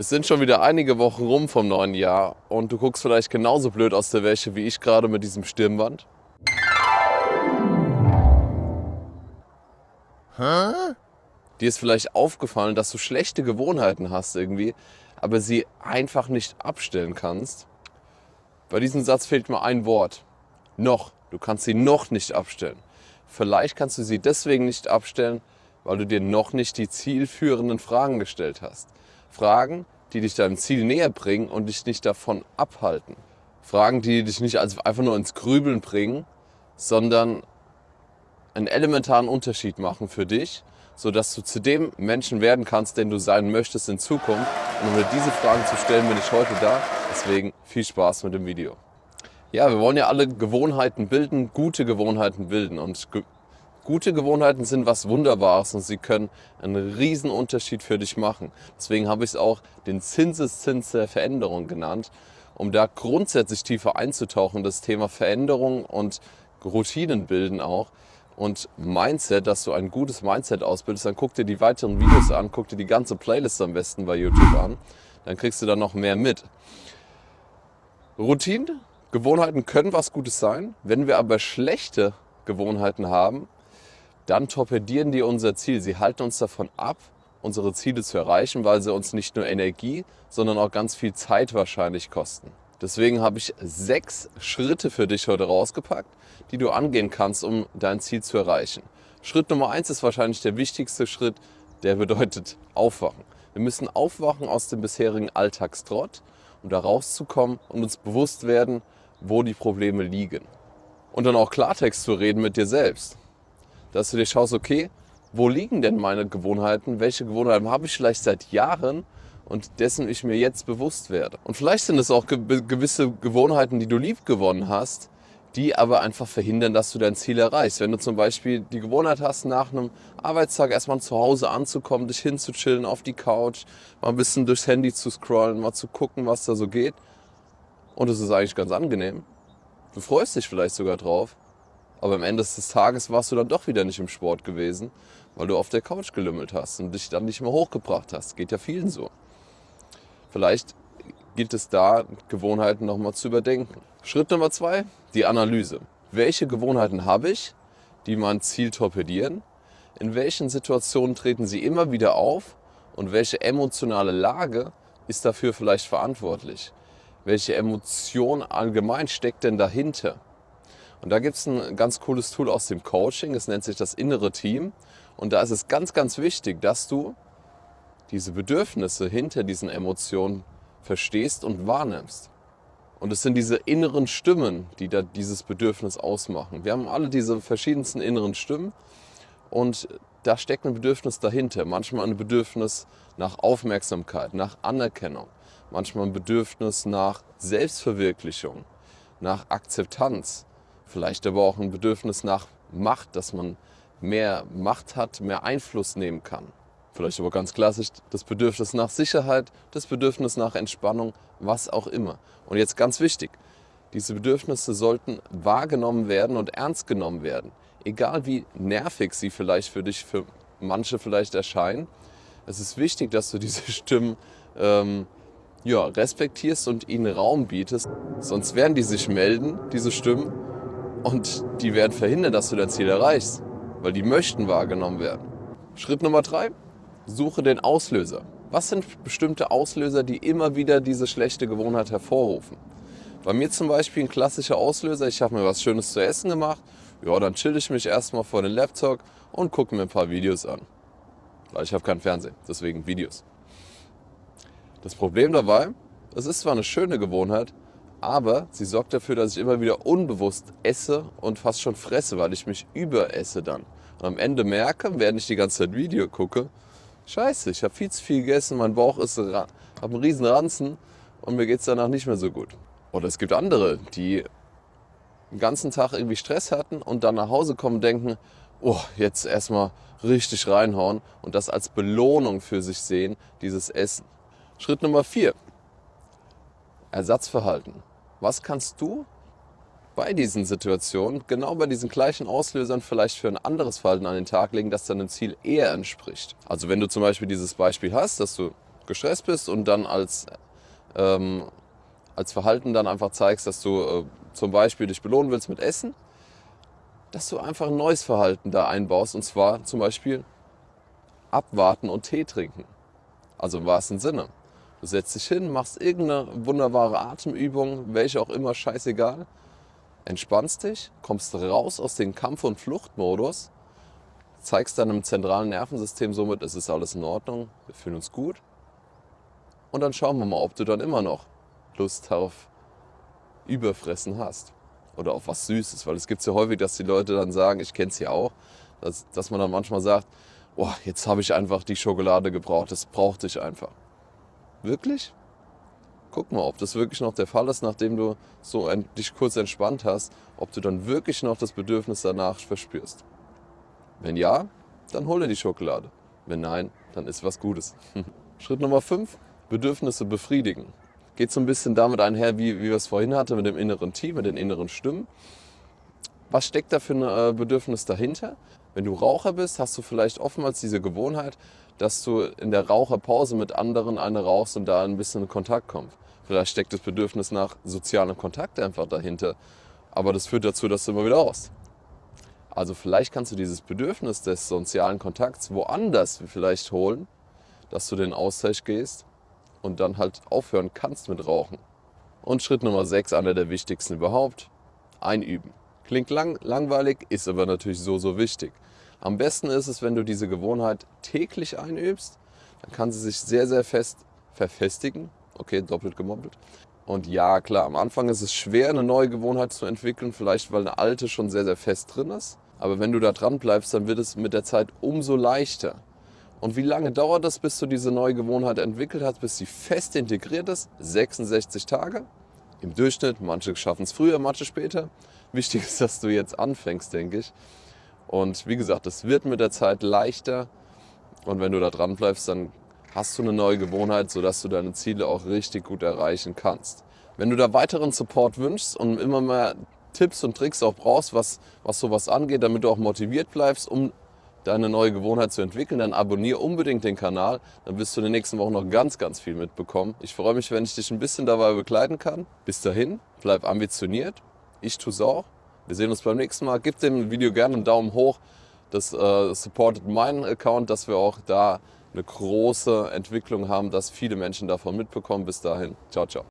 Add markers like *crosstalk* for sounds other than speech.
Es sind schon wieder einige Wochen rum vom neuen Jahr und du guckst vielleicht genauso blöd aus der Wäsche wie ich gerade mit diesem Stirnband. Hä? Dir ist vielleicht aufgefallen, dass du schlechte Gewohnheiten hast irgendwie, aber sie einfach nicht abstellen kannst. Bei diesem Satz fehlt mir ein Wort. Noch. Du kannst sie noch nicht abstellen. Vielleicht kannst du sie deswegen nicht abstellen, weil du dir noch nicht die zielführenden Fragen gestellt hast. Fragen, die dich deinem Ziel näher bringen und dich nicht davon abhalten. Fragen, die dich nicht einfach nur ins Grübeln bringen, sondern einen elementaren Unterschied machen für dich, sodass du zu dem Menschen werden kannst, den du sein möchtest in Zukunft. Und um dir diese Fragen zu stellen, bin ich heute da. Deswegen viel Spaß mit dem Video. Ja, wir wollen ja alle Gewohnheiten bilden, gute Gewohnheiten bilden. Und Gute Gewohnheiten sind was Wunderbares und sie können einen riesen Unterschied für dich machen. Deswegen habe ich es auch den Zinseszins der Veränderung genannt, um da grundsätzlich tiefer einzutauchen, das Thema Veränderung und Routinen bilden auch und Mindset, dass du ein gutes Mindset ausbildest, dann guck dir die weiteren Videos an, guck dir die ganze Playlist am besten bei YouTube an, dann kriegst du da noch mehr mit. Routinen, Gewohnheiten können was Gutes sein. Wenn wir aber schlechte Gewohnheiten haben, dann torpedieren die unser Ziel. Sie halten uns davon ab, unsere Ziele zu erreichen, weil sie uns nicht nur Energie, sondern auch ganz viel Zeit wahrscheinlich kosten. Deswegen habe ich sechs Schritte für dich heute rausgepackt, die du angehen kannst, um dein Ziel zu erreichen. Schritt Nummer eins ist wahrscheinlich der wichtigste Schritt, der bedeutet Aufwachen. Wir müssen aufwachen aus dem bisherigen Alltagstrott, um da rauszukommen und uns bewusst werden, wo die Probleme liegen. Und dann auch Klartext zu reden mit dir selbst dass du dir schaust, okay, wo liegen denn meine Gewohnheiten? Welche Gewohnheiten habe ich vielleicht seit Jahren und dessen ich mir jetzt bewusst werde? Und vielleicht sind es auch gewisse Gewohnheiten, die du lieb gewonnen hast, die aber einfach verhindern, dass du dein Ziel erreichst. Wenn du zum Beispiel die Gewohnheit hast, nach einem Arbeitstag erstmal zu Hause anzukommen, dich hinzuchillen auf die Couch, mal ein bisschen durchs Handy zu scrollen, mal zu gucken, was da so geht. Und es ist eigentlich ganz angenehm. Du freust dich vielleicht sogar drauf. Aber am Ende des Tages warst du dann doch wieder nicht im Sport gewesen, weil du auf der Couch gelümmelt hast und dich dann nicht mehr hochgebracht hast. Geht ja vielen so. Vielleicht gilt es da, Gewohnheiten nochmal zu überdenken. Schritt Nummer zwei, die Analyse. Welche Gewohnheiten habe ich, die mein Ziel torpedieren? In welchen Situationen treten sie immer wieder auf? Und welche emotionale Lage ist dafür vielleicht verantwortlich? Welche Emotion allgemein steckt denn dahinter? Und da gibt es ein ganz cooles Tool aus dem Coaching, es nennt sich das innere Team. Und da ist es ganz, ganz wichtig, dass du diese Bedürfnisse hinter diesen Emotionen verstehst und wahrnimmst. Und es sind diese inneren Stimmen, die da dieses Bedürfnis ausmachen. Wir haben alle diese verschiedensten inneren Stimmen und da steckt ein Bedürfnis dahinter. Manchmal ein Bedürfnis nach Aufmerksamkeit, nach Anerkennung, manchmal ein Bedürfnis nach Selbstverwirklichung, nach Akzeptanz, Vielleicht aber auch ein Bedürfnis nach Macht, dass man mehr Macht hat, mehr Einfluss nehmen kann. Vielleicht aber ganz klassisch das Bedürfnis nach Sicherheit, das Bedürfnis nach Entspannung, was auch immer. Und jetzt ganz wichtig, diese Bedürfnisse sollten wahrgenommen werden und ernst genommen werden. Egal wie nervig sie vielleicht für dich, für manche vielleicht erscheinen. Es ist wichtig, dass du diese *laughs* Stimmen ähm, ja, respektierst und ihnen Raum bietest. Sonst werden die sich melden, diese Stimmen, und die werden verhindern, dass du dein Ziel erreichst, weil die möchten wahrgenommen werden. Schritt Nummer drei, suche den Auslöser. Was sind bestimmte Auslöser, die immer wieder diese schlechte Gewohnheit hervorrufen? Bei mir zum Beispiel ein klassischer Auslöser, ich habe mir was Schönes zu essen gemacht, ja, dann chill ich mich erstmal vor den Laptop und gucke mir ein paar Videos an. Weil ich habe keinen Fernsehen, deswegen Videos. Das Problem dabei, es ist zwar eine schöne Gewohnheit, aber sie sorgt dafür, dass ich immer wieder unbewusst esse und fast schon fresse, weil ich mich überesse dann. Und am Ende merke, während ich die ganze Zeit Video gucke, scheiße, ich habe viel zu viel gegessen, mein Bauch ist habe einen riesen Ranzen und mir geht es danach nicht mehr so gut. Oder es gibt andere, die den ganzen Tag irgendwie Stress hatten und dann nach Hause kommen und denken, oh, jetzt erstmal richtig reinhauen und das als Belohnung für sich sehen, dieses Essen. Schritt Nummer vier. Ersatzverhalten. Was kannst du bei diesen Situationen, genau bei diesen gleichen Auslösern vielleicht für ein anderes Verhalten an den Tag legen, das deinem Ziel eher entspricht? Also wenn du zum Beispiel dieses Beispiel hast, dass du gestresst bist und dann als, ähm, als Verhalten dann einfach zeigst, dass du äh, zum Beispiel dich belohnen willst mit Essen, dass du einfach ein neues Verhalten da einbaust und zwar zum Beispiel abwarten und Tee trinken. Also im wahrsten Sinne. Du setzt dich hin, machst irgendeine wunderbare Atemübung, welche auch immer, scheißegal. Entspannst dich, kommst raus aus dem Kampf- und Fluchtmodus, zeigst deinem zentralen Nervensystem somit, es ist alles in Ordnung, wir fühlen uns gut. Und dann schauen wir mal, ob du dann immer noch Lust auf Überfressen hast oder auf was Süßes. Weil es gibt ja häufig, dass die Leute dann sagen, ich kenne es ja auch, dass, dass man dann manchmal sagt, oh, jetzt habe ich einfach die Schokolade gebraucht, das brauchte ich einfach. Wirklich? Guck mal, ob das wirklich noch der Fall ist, nachdem du so ein, dich kurz entspannt hast, ob du dann wirklich noch das Bedürfnis danach verspürst. Wenn ja, dann hole die Schokolade. Wenn nein, dann ist was Gutes. *laughs* Schritt Nummer 5, Bedürfnisse befriedigen. Geht so ein bisschen damit einher, wie, wie wir es vorhin hatten, mit dem inneren Team, mit den inneren Stimmen. Was steckt da für ein äh, Bedürfnis dahinter? Wenn du Raucher bist, hast du vielleicht oftmals diese Gewohnheit, dass du in der Raucherpause mit anderen eine rauchst und da ein bisschen in Kontakt kommst. Vielleicht steckt das Bedürfnis nach sozialem Kontakt einfach dahinter. Aber das führt dazu, dass du immer wieder rauchst. Also vielleicht kannst du dieses Bedürfnis des sozialen Kontakts woanders vielleicht holen, dass du den Austausch gehst und dann halt aufhören kannst mit Rauchen. Und Schritt Nummer 6, einer der wichtigsten überhaupt, einüben. Klingt lang, langweilig, ist aber natürlich so, so wichtig. Am besten ist es, wenn du diese Gewohnheit täglich einübst, dann kann sie sich sehr, sehr fest verfestigen. Okay, doppelt gemoppelt. Und ja, klar, am Anfang ist es schwer, eine neue Gewohnheit zu entwickeln, vielleicht weil eine alte schon sehr, sehr fest drin ist. Aber wenn du da dran bleibst, dann wird es mit der Zeit umso leichter. Und wie lange dauert das, bis du diese neue Gewohnheit entwickelt hast, bis sie fest integriert ist? 66 Tage im Durchschnitt. Manche schaffen es früher, manche später. Wichtig ist, dass du jetzt anfängst, denke ich. Und wie gesagt, es wird mit der Zeit leichter. Und wenn du da dran bleibst, dann hast du eine neue Gewohnheit, sodass du deine Ziele auch richtig gut erreichen kannst. Wenn du da weiteren Support wünschst und immer mehr Tipps und Tricks auch brauchst, was, was sowas angeht, damit du auch motiviert bleibst, um deine neue Gewohnheit zu entwickeln, dann abonniere unbedingt den Kanal. Dann wirst du in den nächsten Wochen noch ganz, ganz viel mitbekommen. Ich freue mich, wenn ich dich ein bisschen dabei begleiten kann. Bis dahin, bleib ambitioniert. Ich tue es auch. Wir sehen uns beim nächsten Mal. Gib dem Video gerne einen Daumen hoch. Das äh, supportet meinen Account, dass wir auch da eine große Entwicklung haben, dass viele Menschen davon mitbekommen. Bis dahin. Ciao, ciao.